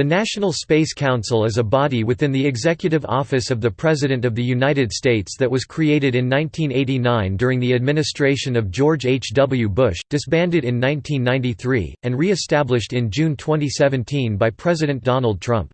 The National Space Council is a body within the Executive Office of the President of the United States that was created in 1989 during the administration of George H. W. Bush, disbanded in 1993, and re-established in June 2017 by President Donald Trump.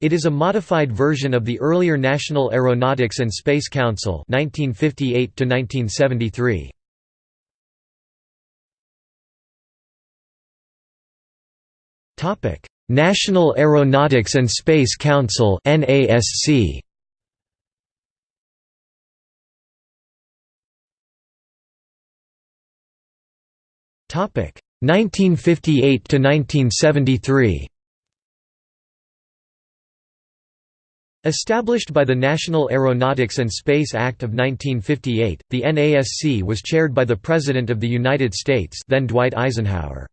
It is a modified version of the earlier National Aeronautics and Space Council 1958 -1973. National Aeronautics and Space Council NASC Topic 1958 to 1973 Established by the National Aeronautics and Space Act of 1958, the NASC was chaired by the President of the United States then Dwight Eisenhower.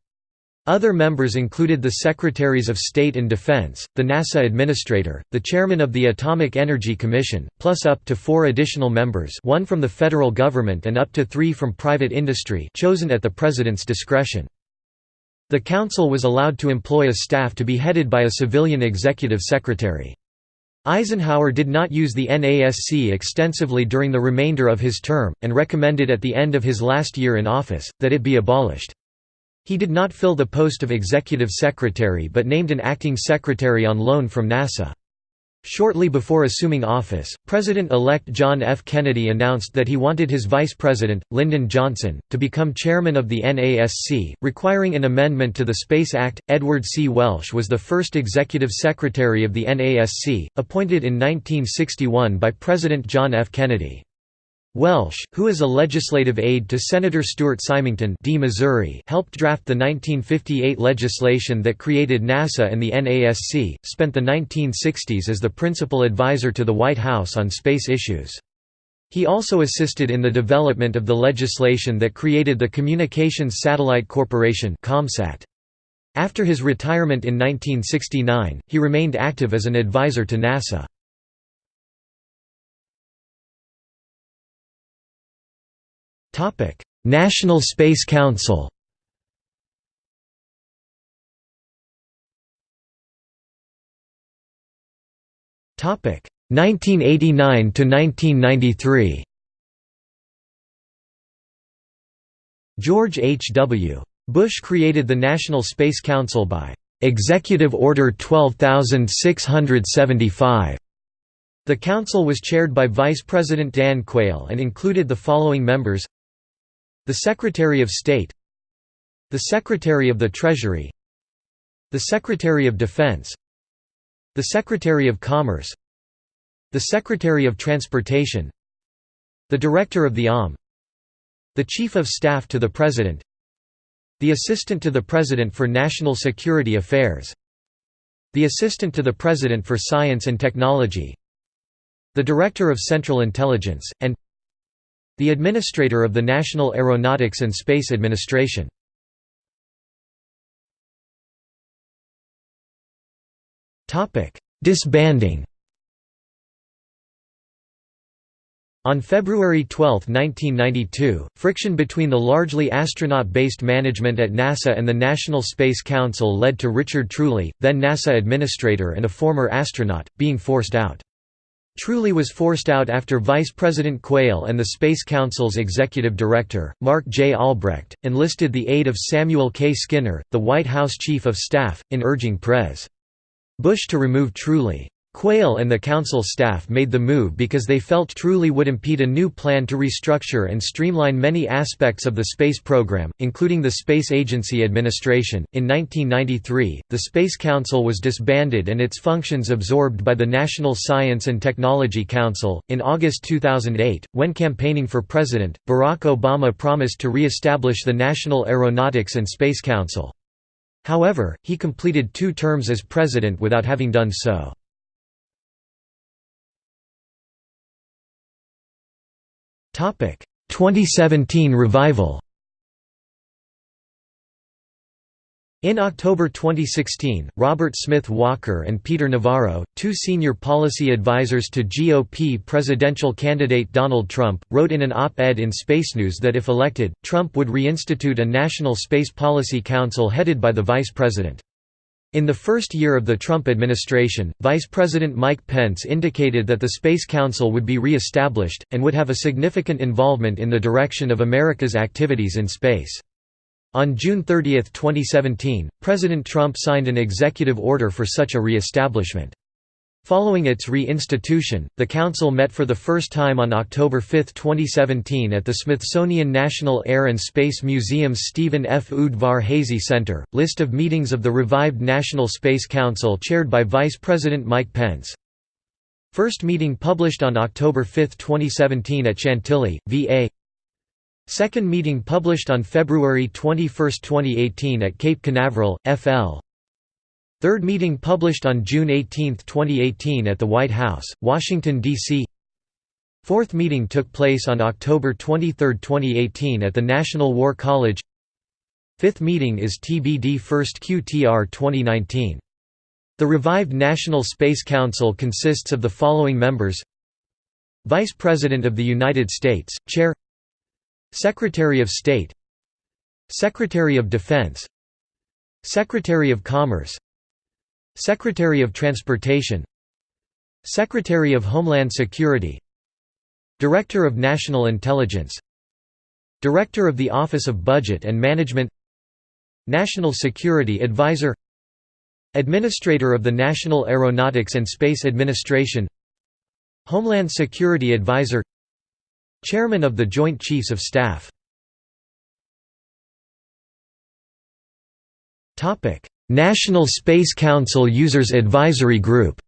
Other members included the Secretaries of State and Defense, the NASA Administrator, the Chairman of the Atomic Energy Commission, plus up to four additional members one from the federal government and up to three from private industry chosen at the President's discretion. The Council was allowed to employ a staff to be headed by a civilian executive secretary. Eisenhower did not use the NASC extensively during the remainder of his term, and recommended at the end of his last year in office, that it be abolished. He did not fill the post of executive secretary but named an acting secretary on loan from NASA. Shortly before assuming office, President-elect John F. Kennedy announced that he wanted his vice president, Lyndon Johnson, to become chairman of the NASC, requiring an amendment to the Space Act. Edward C. Welsh was the first executive secretary of the NASC, appointed in 1961 by President John F. Kennedy. Welsh, who is a legislative aide to Senator Stuart Symington D. Missouri, helped draft the 1958 legislation that created NASA and the NASC, spent the 1960s as the principal advisor to the White House on space issues. He also assisted in the development of the legislation that created the Communications Satellite Corporation ComSat. After his retirement in 1969, he remained active as an advisor to NASA. Topic: National Space Council. Topic: 1989 to 1993. George H. W. Bush created the National Space Council by Executive Order 12675 the council was chaired by Vice President Dan Quayle and included the following members the Secretary of State The Secretary of the Treasury The Secretary of Defense The Secretary of Commerce The Secretary of Transportation The Director of the OM The Chief of Staff to the President The Assistant to the President for National Security Affairs The Assistant to the President for Science and Technology The Director of Central Intelligence, and the Administrator of the National Aeronautics and Space Administration. Disbanding On February 12, 1992, friction between the largely astronaut-based management at NASA and the National Space Council led to Richard Truly, then NASA administrator and a former astronaut, being forced out. Truly was forced out after Vice President Quayle and the Space Council's executive director, Mark J. Albrecht, enlisted the aid of Samuel K. Skinner, the White House Chief of Staff, in urging Pres. Bush to remove Truly. Quayle and the council staff made the move because they felt Truly would impede a new plan to restructure and streamline many aspects of the space program, including the Space Agency Administration. In 1993, the Space Council was disbanded and its functions absorbed by the National Science and Technology Council. In August 2008, when campaigning for president, Barack Obama promised to re establish the National Aeronautics and Space Council. However, he completed two terms as president without having done so. 2017 revival In October 2016, Robert Smith Walker and Peter Navarro, two senior policy advisors to GOP presidential candidate Donald Trump, wrote in an op-ed in Space News that if elected, Trump would reinstitute a National Space Policy Council headed by the vice president. In the first year of the Trump administration, Vice President Mike Pence indicated that the Space Council would be re-established, and would have a significant involvement in the direction of America's activities in space. On June 30, 2017, President Trump signed an executive order for such a re-establishment. Following its re-institution, the Council met for the first time on October 5, 2017 at the Smithsonian National Air and Space Museum's Stephen F. Udvar-Hazy Center. List of meetings of the revived National Space Council chaired by Vice President Mike Pence. First meeting published on October 5, 2017 at Chantilly, VA Second meeting published on February 21, 2018 at Cape Canaveral, FL Third meeting published on June 18, 2018 at the White House, Washington, D.C. Fourth meeting took place on October 23, 2018 at the National War College. Fifth meeting is TBD First QTR 2019. The revived National Space Council consists of the following members. Vice President of the United States, Chair. Secretary of State. Secretary of Defense. Secretary of Commerce Secretary of Transportation. Secretary of Homeland Security. Director of National Intelligence. Director of the Office of Budget and Management. National Security Advisor. Administrator of the National Aeronautics and Space Administration. Homeland Security Advisor. Chairman of the Joint Chiefs of Staff National Space Council Users Advisory Group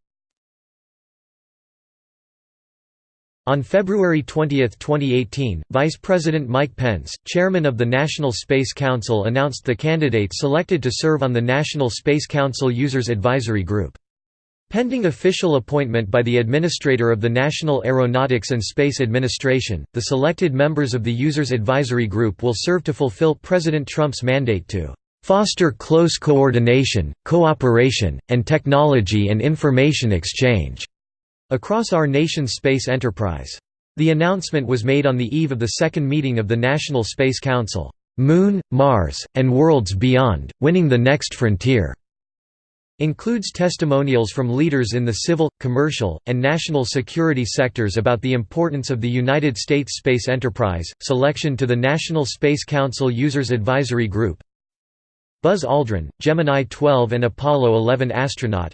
On February 20, 2018, Vice President Mike Pence, chairman of the National Space Council announced the candidates selected to serve on the National Space Council Users Advisory Group. Pending official appointment by the Administrator of the National Aeronautics and Space Administration, the selected members of the Users Advisory Group will serve to fulfill President Trump's mandate to foster close coordination, cooperation, and technology and information exchange across our nation's space enterprise. The announcement was made on the eve of the second meeting of the National Space Council, Moon, Mars, and Worlds Beyond, Winning the Next Frontier. Includes testimonials from leaders in the civil, commercial, and national security sectors about the importance of the United States space enterprise, selection to the National Space Council Users Advisory Group, Buzz Aldrin, Gemini 12 and Apollo 11 astronaut.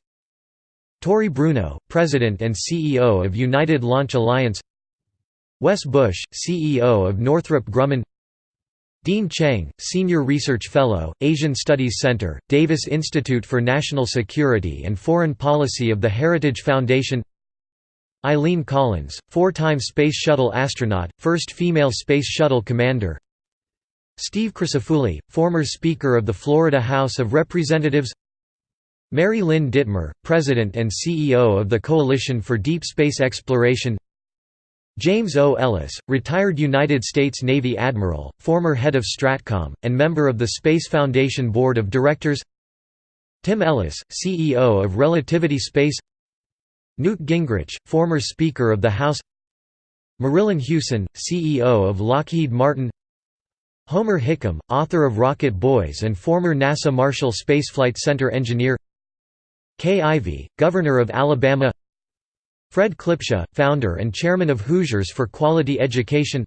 Tory Bruno, President and CEO of United Launch Alliance. Wes Bush, CEO of Northrop Grumman. Dean Cheng, Senior Research Fellow, Asian Studies Center, Davis Institute for National Security and Foreign Policy of the Heritage Foundation. Eileen Collins, four-time Space Shuttle astronaut, first female Space Shuttle commander Steve Crisafulli, former Speaker of the Florida House of Representatives Mary Lynn Dittmar, President and CEO of the Coalition for Deep Space Exploration James O. Ellis, retired United States Navy Admiral, former head of STRATCOM, and member of the Space Foundation Board of Directors Tim Ellis, CEO of Relativity Space Newt Gingrich, former Speaker of the House Marillyn Hewson, CEO of Lockheed Martin Homer Hickam, author of Rocket Boys and former NASA Marshall Spaceflight Center engineer. Kay Ivey, Governor of Alabama. Fred Klipscha, founder and chairman of Hoosiers for Quality Education.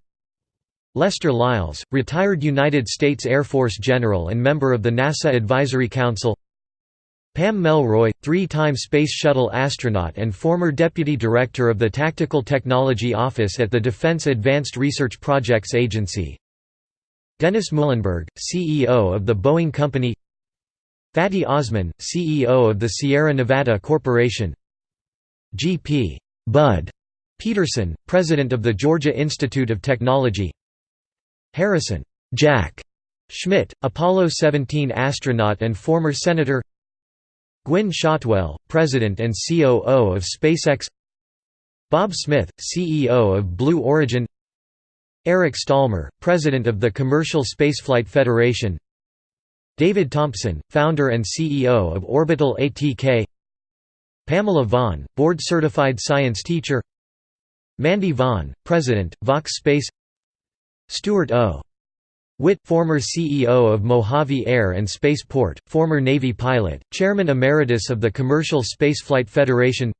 Lester Lyles, retired United States Air Force general and member of the NASA Advisory Council. Pam Melroy, three-time Space Shuttle astronaut and former deputy director of the Tactical Technology Office at the Defense Advanced Research Projects Agency Dennis Muilenburg, CEO of the Boeing Company. Fatih Ozmen, CEO of the Sierra Nevada Corporation. G.P. Bud Peterson, President of the Georgia Institute of Technology. Harrison Jack Schmitt, Apollo 17 astronaut and former Senator. Gwynne Shotwell, President and COO of SpaceX. Bob Smith, CEO of Blue Origin Eric Stalmer, president of the Commercial Spaceflight Federation. David Thompson, founder and CEO of Orbital ATK Pamela Vaughn, board-certified science teacher. Mandy Vaughn, president, Vox Space. Stuart O. Witt, former CEO of Mojave Air and Spaceport, former Navy pilot, Chairman Emeritus of the Commercial Spaceflight Federation.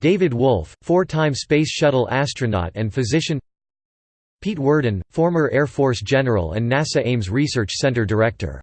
David Wolf, four-time Space Shuttle astronaut and physician. Pete Worden, former Air Force General and NASA Ames Research Center Director.